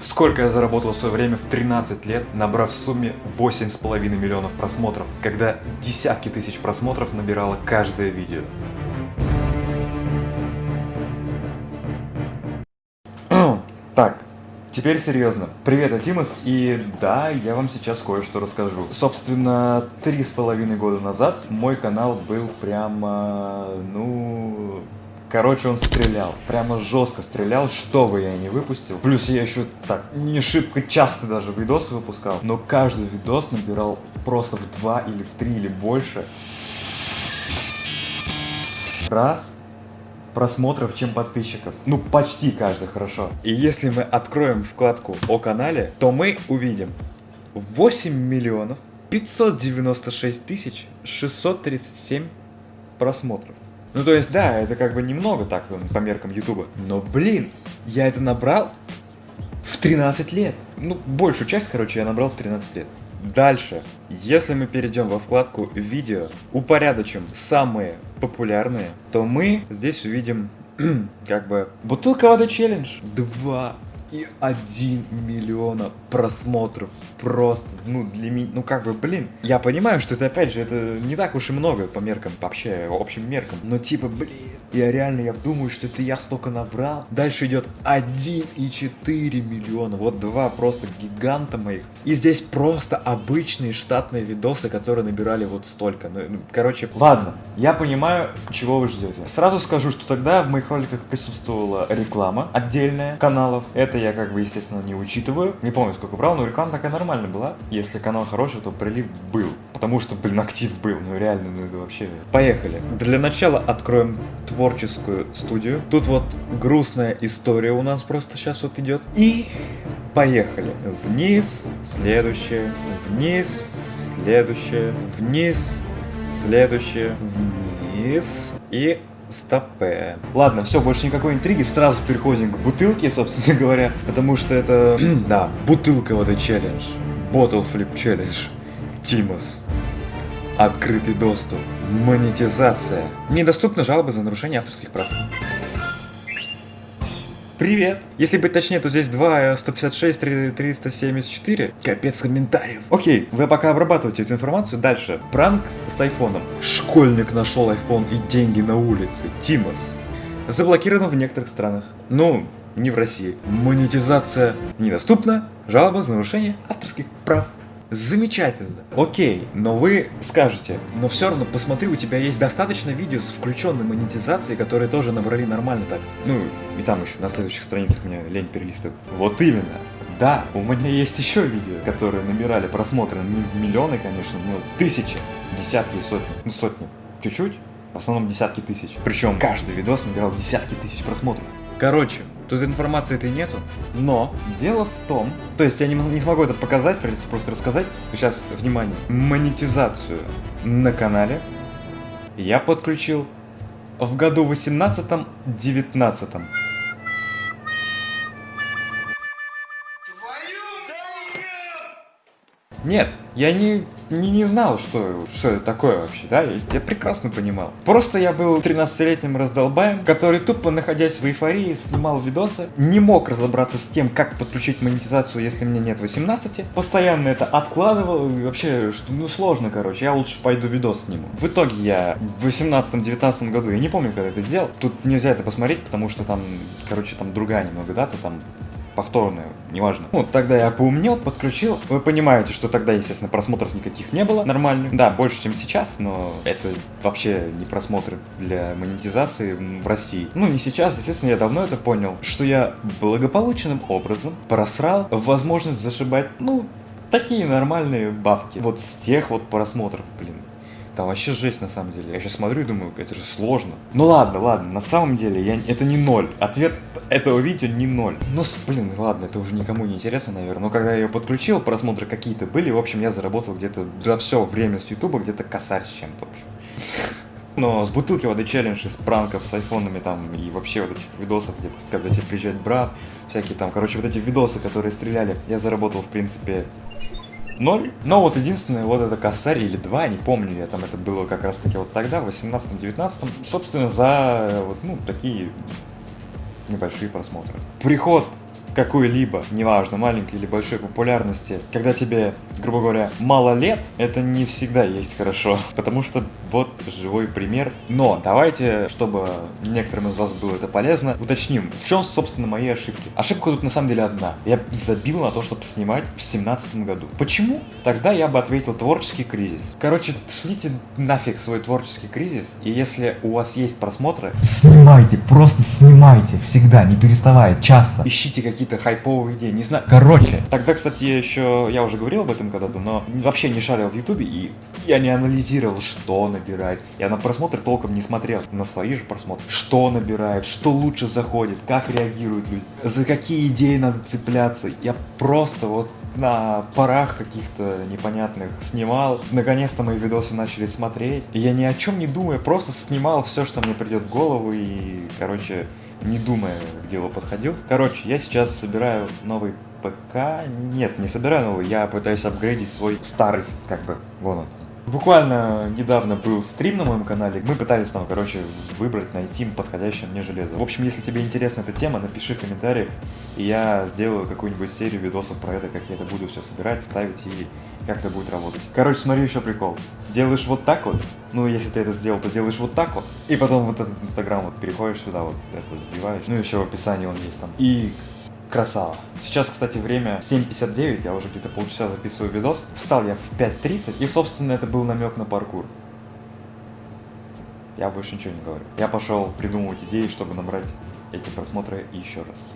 Сколько я заработал в свое время в 13 лет, набрав в сумме 8,5 миллионов просмотров, когда десятки тысяч просмотров набирало каждое видео. Так, Теперь серьезно. Привет, Атимас, и да, я вам сейчас кое-что расскажу. Собственно, три с половиной года назад мой канал был прямо, ну... Короче, он стрелял, прямо жестко стрелял, что бы я ни выпустил. Плюс я еще так, не шибко часто даже видосы выпускал, но каждый видос набирал просто в два или в три или больше. Раз, просмотров, чем подписчиков. Ну, почти каждый, хорошо. И если мы откроем вкладку о канале, то мы увидим 8 миллионов 596 тысяч 637 просмотров. Ну, то есть, да, это как бы немного так по меркам Ютуба. Но, блин, я это набрал в 13 лет. Ну, большую часть, короче, я набрал в 13 лет. Дальше, если мы перейдем во вкладку «Видео», упорядочим самые популярные, то мы здесь увидим как бы бутылка воды челлендж. Два и 1 миллиона просмотров. Просто, ну, для меня, ну, как бы, блин. Я понимаю, что это, опять же, это не так уж и много по меркам, вообще, общим меркам. Но, типа, блин, я реально, я думаю, что это я столько набрал. Дальше идет 1,4 миллиона. Вот два просто гиганта моих. И здесь просто обычные штатные видосы, которые набирали вот столько. Ну, ну короче, ладно, я понимаю, чего вы ждете. Сразу скажу, что тогда в моих роликах присутствовала реклама отдельная каналов. Это я как бы, естественно, не учитываю. Не помню, сколько брал, но реклама такая нормальная была. Если канал хороший, то прилив был. Потому что, блин, актив был. Ну реально, ну это вообще... Поехали. Для начала откроем творческую студию. Тут вот грустная история у нас просто сейчас вот идет. И поехали. Вниз, следующее, вниз, следующее, вниз, следующее, вниз и стопе. Ладно, все, больше никакой интриги, сразу переходим к бутылке, собственно говоря, потому что это, да, бутылка воды челлендж, bottle flip challenge, Тимос. Открытый доступ, монетизация, недоступны жалобы за нарушение авторских прав. Привет! Если быть точнее, то здесь 2, 156, 3, 374. Капец комментариев. Окей, вы пока обрабатываете эту информацию. Дальше. Пранк с айфоном. Школьник нашел айфон и деньги на улице. Тимос. Заблокировано в некоторых странах. Ну, не в России. Монетизация недоступна. Жалоба за нарушение авторских прав. Замечательно. Окей, но вы скажете, но все равно посмотри, у тебя есть достаточно видео с включенной монетизацией, которые тоже набрали нормально так. Ну, и там еще на следующих страницах меня лень перелистывать. Вот именно. Да, у меня есть еще видео, которые набирали просмотры, не миллионы, конечно, но тысячи, десятки и сотни. Ну, сотни. Чуть-чуть, в основном десятки тысяч. Причем каждый видос набирал десятки тысяч просмотров. Короче, Тут информации этой нету. Но дело в том, то есть я не, не смогу это показать, придется просто рассказать. Сейчас, внимание, монетизацию на канале я подключил в году 18-19. Нет, я не, не, не знал, что, что это такое вообще, да, есть, я прекрасно понимал. Просто я был 13-летним раздолбаем, который тупо находясь в эйфории снимал видосы, не мог разобраться с тем, как подключить монетизацию, если мне нет 18, постоянно это откладывал, и вообще, что, ну сложно, короче, я лучше пойду видос сниму. В итоге я в 18-19 году, я не помню, когда это сделал, тут нельзя это посмотреть, потому что там, короче, там другая немного дата, там повторную, неважно. Ну, тогда я поумнел, подключил. Вы понимаете, что тогда, естественно, просмотров никаких не было нормальных. Да, больше, чем сейчас, но это вообще не просмотры для монетизации в России. Ну, не сейчас, естественно, я давно это понял, что я благополучным образом просрал возможность зашибать, ну, такие нормальные бабки. Вот с тех вот просмотров, блин. Там вообще жесть на самом деле. Я сейчас смотрю и думаю, это же сложно. Ну ладно, ладно, на самом деле я, это не ноль. Ответ этого видео не ноль. Ну, блин, ладно, это уже никому не интересно, наверное. Но когда я ее подключил, просмотры какие-то были. В общем, я заработал где-то за все время с ютуба где-то косарь с чем-то, в общем. Но с бутылки воды челлендж, из пранков с айфонами там и вообще вот этих видосов, где когда тебе приезжает брат, всякие там, короче, вот эти видосы, которые стреляли, я заработал, в принципе, 0. Но вот единственное, вот это косарь или 2, не помню, я там это было как раз таки вот тогда, в 18-19, собственно, за вот, ну, такие небольшие просмотры. Приход какой-либо, неважно, маленькой или большой популярности, когда тебе, грубо говоря, мало лет, это не всегда есть хорошо. Потому что вот живой пример. Но давайте, чтобы некоторым из вас было это полезно, уточним, в чем, собственно, мои ошибки. Ошибка тут на самом деле одна. Я забил на то, чтобы снимать в семнадцатом году. Почему? Тогда я бы ответил творческий кризис. Короче, шлите нафиг свой творческий кризис, и если у вас есть просмотры, Снимайте, просто снимайте, всегда, не переставая, часто. ищите какие-то хайповые идеи, не знаю. Короче, Тогда, кстати, я еще, я уже говорил об этом когда-то, но вообще не шарил в Ютубе, и я не анализировал, что набирает. Я на просмотр толком не смотрел, на свои же просмотры. Что набирает, что лучше заходит, как реагируют люди, за какие идеи надо цепляться. Я просто вот на парах каких-то непонятных снимал. Наконец-то мои видосы начали смотреть. И я ни о чем не думая, просто снимал все, что мне придет в голову и, короче, не думая, к делу подходил. Короче, я сейчас собираю новый ПК. Нет, не собираю новый, я пытаюсь апгрейдить свой старый, как бы, вон он. Буквально недавно был стрим на моем канале, мы пытались там, короче, выбрать, найти подходящее мне железо. В общем, если тебе интересна эта тема, напиши в комментариях, и я сделаю какую-нибудь серию видосов про это, как я это буду все собирать, ставить и как это будет работать. Короче, смотри еще прикол. Делаешь вот так вот, ну если ты это сделал, то делаешь вот так вот, и потом вот этот инстаграм вот переходишь сюда, вот это вот забиваешь, ну еще в описании он есть там. И Красава. Сейчас, кстати, время 7.59, я уже где-то полчаса записываю видос. Встал я в 5.30, и, собственно, это был намек на паркур. Я больше ничего не говорю. Я пошел придумывать идеи, чтобы набрать эти просмотры еще раз.